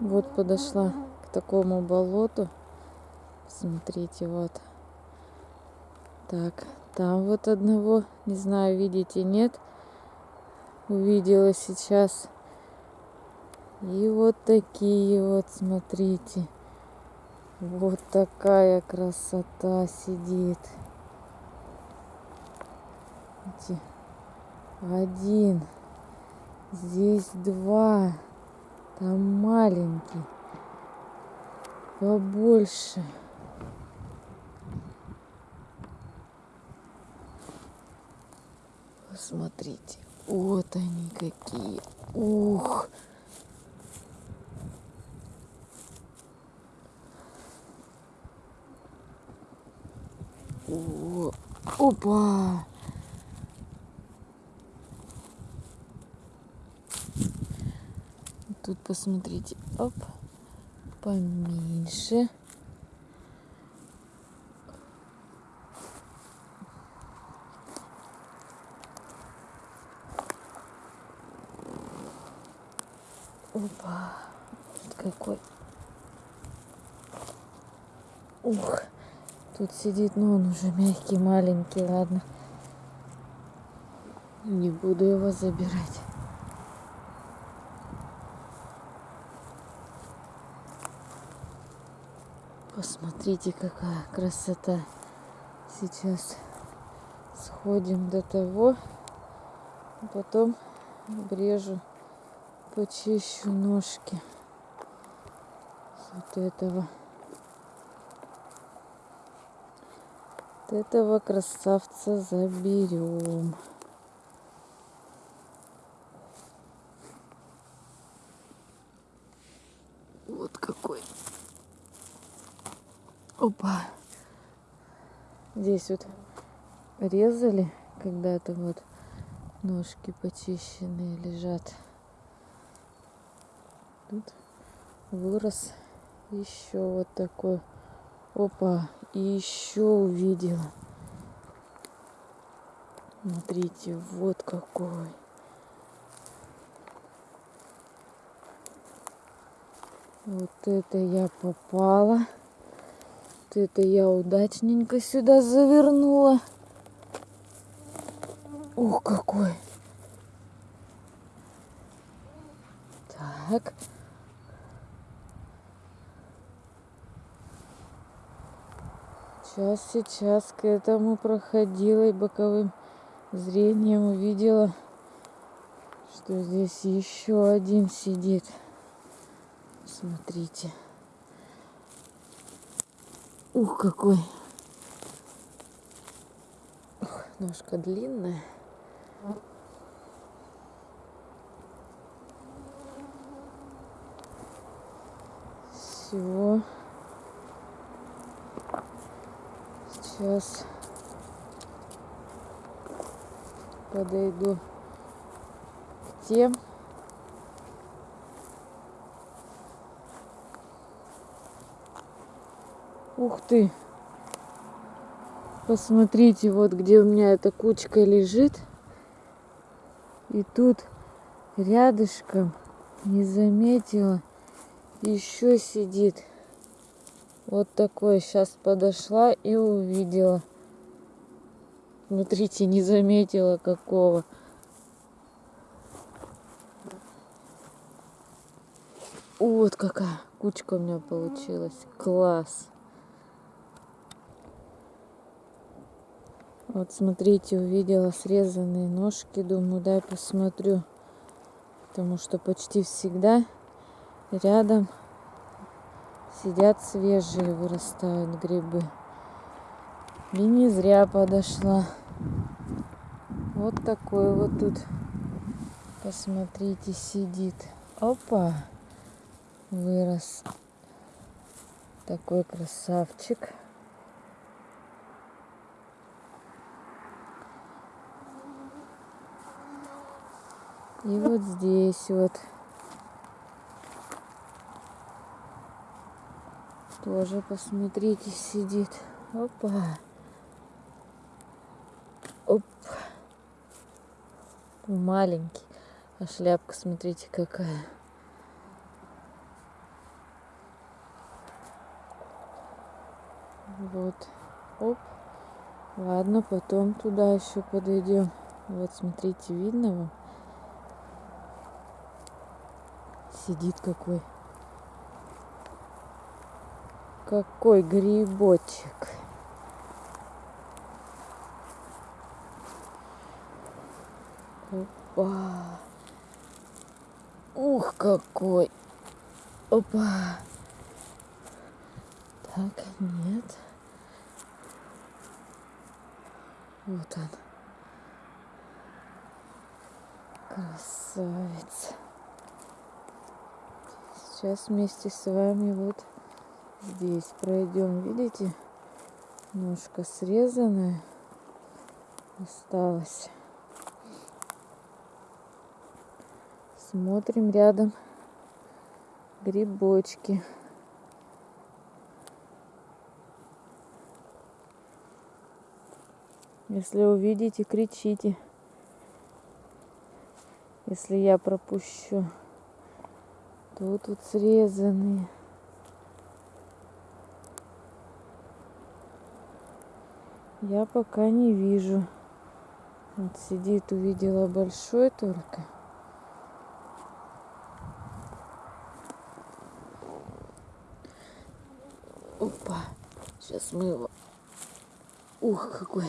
Вот подошла к такому болоту. Смотрите, вот. Так, там вот одного, не знаю, видите, нет. Увидела сейчас. И вот такие вот, смотрите. Вот такая красота сидит. Один. Здесь два. Там маленький. Побольше. Посмотрите. Вот они какие. Ух. О, опа! Тут посмотрите, оп, поменьше. Опа, вот какой. Ух, тут сидит, но он уже мягкий, маленький, ладно. Не буду его забирать. Посмотрите, какая красота. Сейчас сходим до того, потом обрежу, почищу ножки вот этого. Вот этого красавца заберем. Вот какой. Опа. Здесь вот резали когда-то вот ножки почищенные лежат. Тут вырос еще вот такой. Опа. И еще увидела. Смотрите, вот какой. Вот это я попала. Это я удачненько сюда завернула. Ух, какой. Так. Сейчас, сейчас к этому проходила и боковым зрением увидела, что здесь еще один сидит. Смотрите. Ух, какой. Ух, ножка длинная. Все. Сейчас подойду к тем. Ух ты! Посмотрите, вот где у меня эта кучка лежит. И тут рядышком не заметила, еще сидит. Вот такой. Сейчас подошла и увидела. Смотрите, не заметила какого. Вот какая кучка у меня получилась. Класс. Вот смотрите, увидела срезанные ножки, думаю, дай посмотрю. Потому что почти всегда рядом сидят свежие, вырастают грибы. И не зря подошла. Вот такой вот тут, посмотрите, сидит. Опа, вырос такой красавчик. И вот здесь вот тоже посмотрите, сидит. Опа. Оп. Маленький. А шляпка, смотрите, какая. Вот. Оп. Ладно, потом туда еще подойдем. Вот, смотрите, видно вам? Сидит какой. Какой грибочек. Опа. Ух, какой. Опа. Так, нет. Вот он. Красавец. Сейчас вместе с вами вот здесь пройдем. Видите? Ножка срезанная осталась. Смотрим рядом грибочки. Если увидите, кричите. Если я пропущу. То тут срезанные. Я пока не вижу. Вот сидит, увидела большой только. Опа. Сейчас мы его... Ух, какой